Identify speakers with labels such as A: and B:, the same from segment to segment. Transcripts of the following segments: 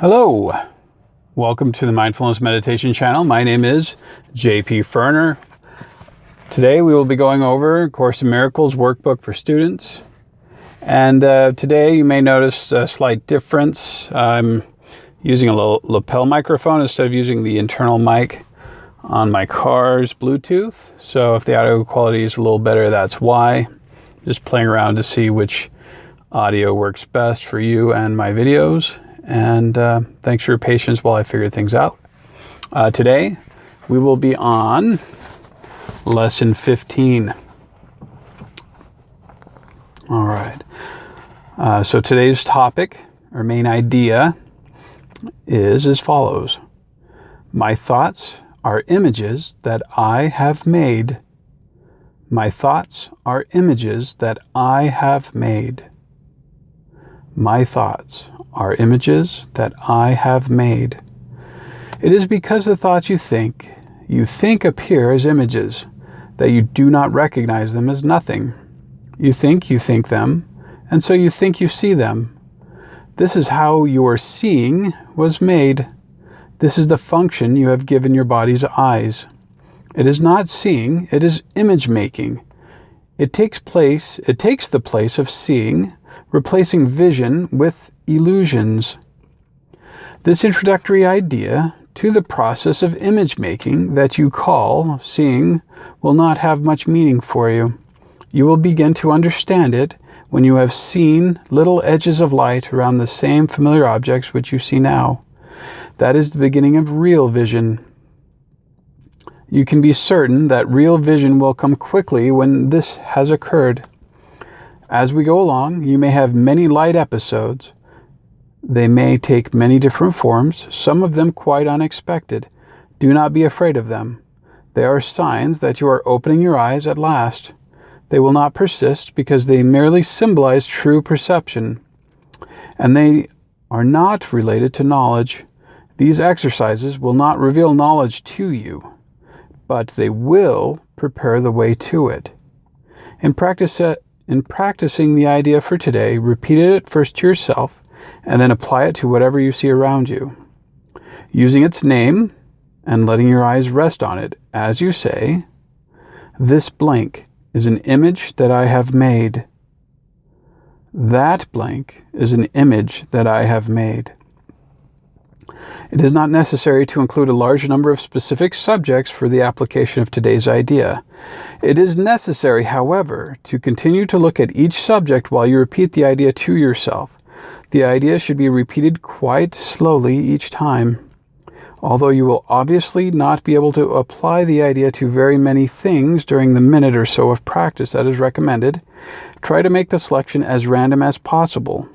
A: Hello, welcome to the Mindfulness Meditation channel. My name is JP Ferner. Today we will be going over Course in Miracles workbook for students. And uh, today you may notice a slight difference. I'm using a lapel microphone instead of using the internal mic on my car's Bluetooth. So if the audio quality is a little better, that's why. Just playing around to see which audio works best for you and my videos. And uh, thanks for your patience while I figure things out. Uh, today, we will be on lesson 15. All right. Uh, so today's topic, or main idea, is as follows My thoughts are images that I have made. My thoughts are images that I have made. My thoughts are images that I have made. It is because the thoughts you think, you think appear as images, that you do not recognize them as nothing. You think you think them, and so you think you see them. This is how your seeing was made. This is the function you have given your body's eyes. It is not seeing, it is image making. It takes place, it takes the place of seeing, replacing vision with illusions. This introductory idea to the process of image making that you call seeing will not have much meaning for you. You will begin to understand it when you have seen little edges of light around the same familiar objects which you see now. That is the beginning of real vision. You can be certain that real vision will come quickly when this has occurred. As we go along, you may have many light episodes. They may take many different forms, some of them quite unexpected. Do not be afraid of them. They are signs that you are opening your eyes at last. They will not persist because they merely symbolize true perception, and they are not related to knowledge. These exercises will not reveal knowledge to you, but they will prepare the way to it. In practice, uh, in practicing the idea for today, repeat it first to yourself and then apply it to whatever you see around you. Using its name and letting your eyes rest on it as you say, This blank is an image that I have made. That blank is an image that I have made. It is not necessary to include a large number of specific subjects for the application of today's idea. It is necessary, however, to continue to look at each subject while you repeat the idea to yourself. The idea should be repeated quite slowly each time. Although you will obviously not be able to apply the idea to very many things during the minute or so of practice that is recommended, try to make the selection as random as possible.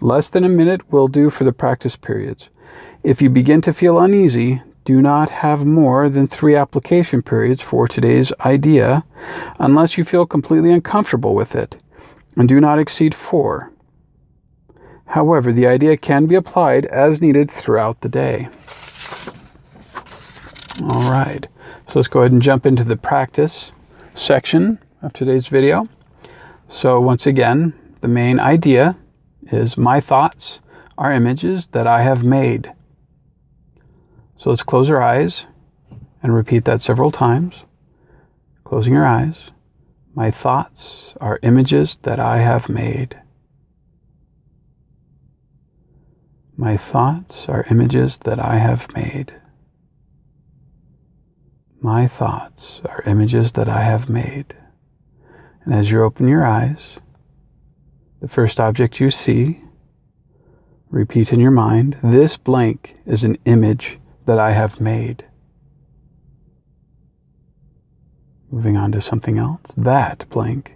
A: Less than a minute will do for the practice periods. If you begin to feel uneasy, do not have more than three application periods for today's idea unless you feel completely uncomfortable with it, and do not exceed four. However, the idea can be applied as needed throughout the day. All right, so let's go ahead and jump into the practice section of today's video. So once again, the main idea is my thoughts are images that I have made. So let's close our eyes and repeat that several times. Closing your eyes. My thoughts are images that I have made. My thoughts are images that I have made. My thoughts are images that I have made. And as you open your eyes, the first object you see, repeat in your mind, this blank is an image that I have made. Moving on to something else. That blank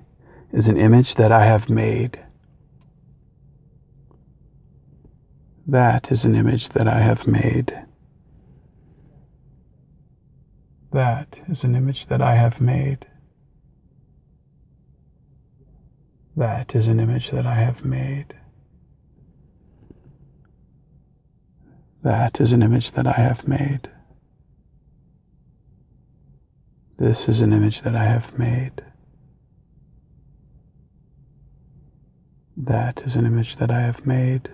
A: is an image that I have made. That is an image that I have made. That is an image that I have made. That is an image that I have made. That is an image that I have made. This is an image that I have made. That is an image that I have made.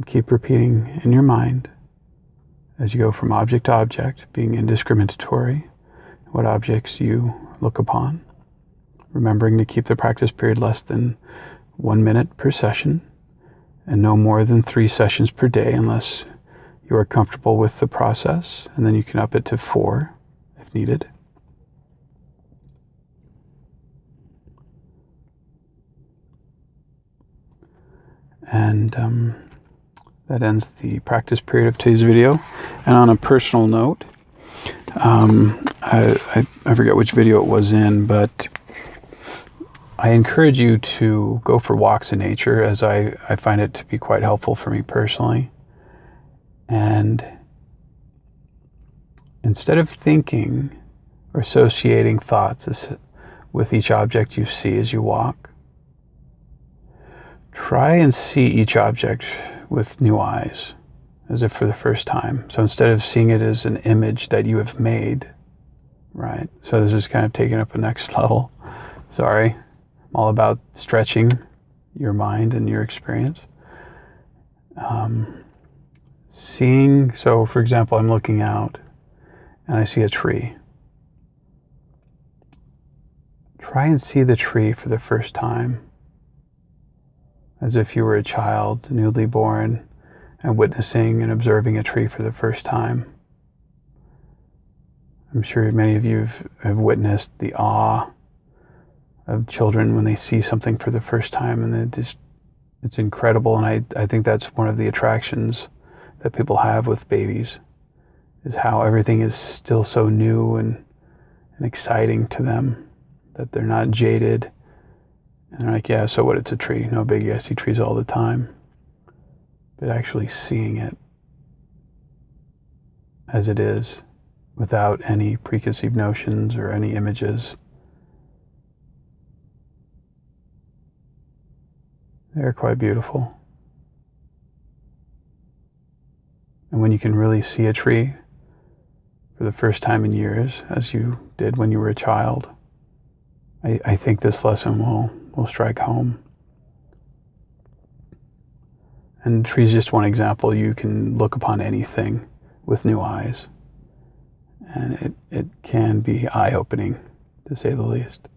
A: And keep repeating in your mind as you go from object to object, being indiscriminatory, what objects you look upon. Remembering to keep the practice period less than one minute per session and no more than three sessions per day unless you are comfortable with the process. And then you can up it to four if needed. And um, that ends the practice period of today's video. And on a personal note, um, I, I, I forget which video it was in, but I encourage you to go for walks in nature as I, I find it to be quite helpful for me personally. And instead of thinking or associating thoughts with each object you see as you walk, try and see each object with new eyes, as if for the first time. So instead of seeing it as an image that you have made, right? So this is kind of taking up a next level. Sorry. I'm all about stretching your mind and your experience. Um, seeing, so for example, I'm looking out and I see a tree. Try and see the tree for the first time as if you were a child, newly born, and witnessing and observing a tree for the first time. I'm sure many of you have witnessed the awe of children when they see something for the first time and it just it's incredible and I, I think that's one of the attractions that people have with babies is how everything is still so new and, and exciting to them that they're not jaded and they're like yeah so what it's a tree? No biggie i see trees all the time. But actually seeing it as it is without any preconceived notions or any images. They're quite beautiful. And when you can really see a tree for the first time in years, as you did when you were a child, I, I think this lesson will, will strike home. And tree is just one example. You can look upon anything with new eyes. And it, it can be eye opening, to say the least.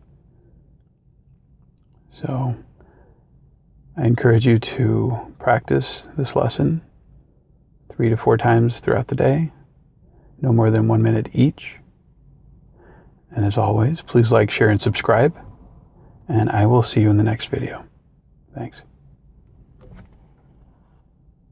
A: So, I encourage you to practice this lesson three to four times throughout the day, no more than one minute each. And as always, please like, share, and subscribe. And I will see you in the next video. Thanks.